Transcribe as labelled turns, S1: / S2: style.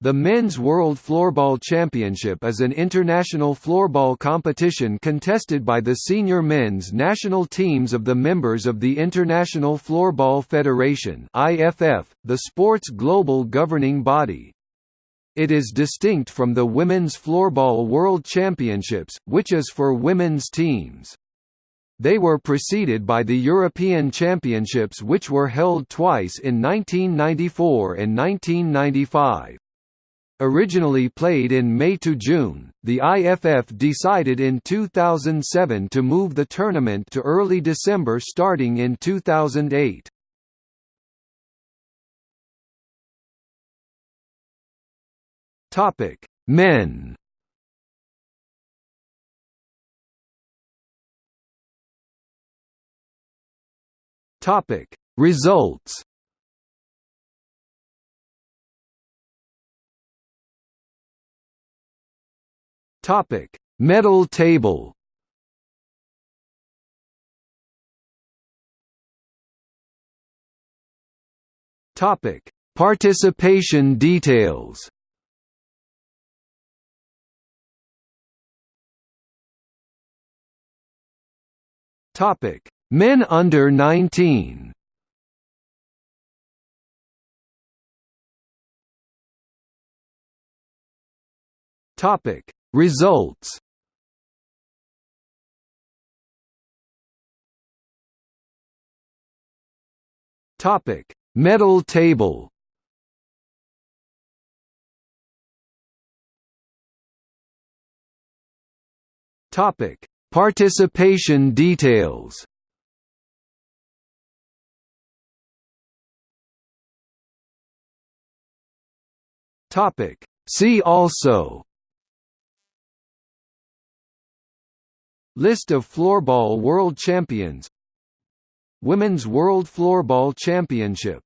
S1: The Men's World Floorball Championship is an international floorball competition contested by the senior men's national teams of the members of the International Floorball Federation (IFF), the sport's global governing body. It is distinct from the Women's Floorball World Championships, which is for women's teams. They were preceded by the European Championships which were held twice in 1994 and 1995. Originally played in May to June, the IFF decided in 2007 to move the tournament to early December starting in 2008. Topic: Men. Topic: Results. Topic: Medal table. Topic: Participation details. Topic: Men under 19. Topic: Results. Topic: Medal table. Topic: Participation details. Topic: See also List of floorball world champions. Women's World Floorball Championship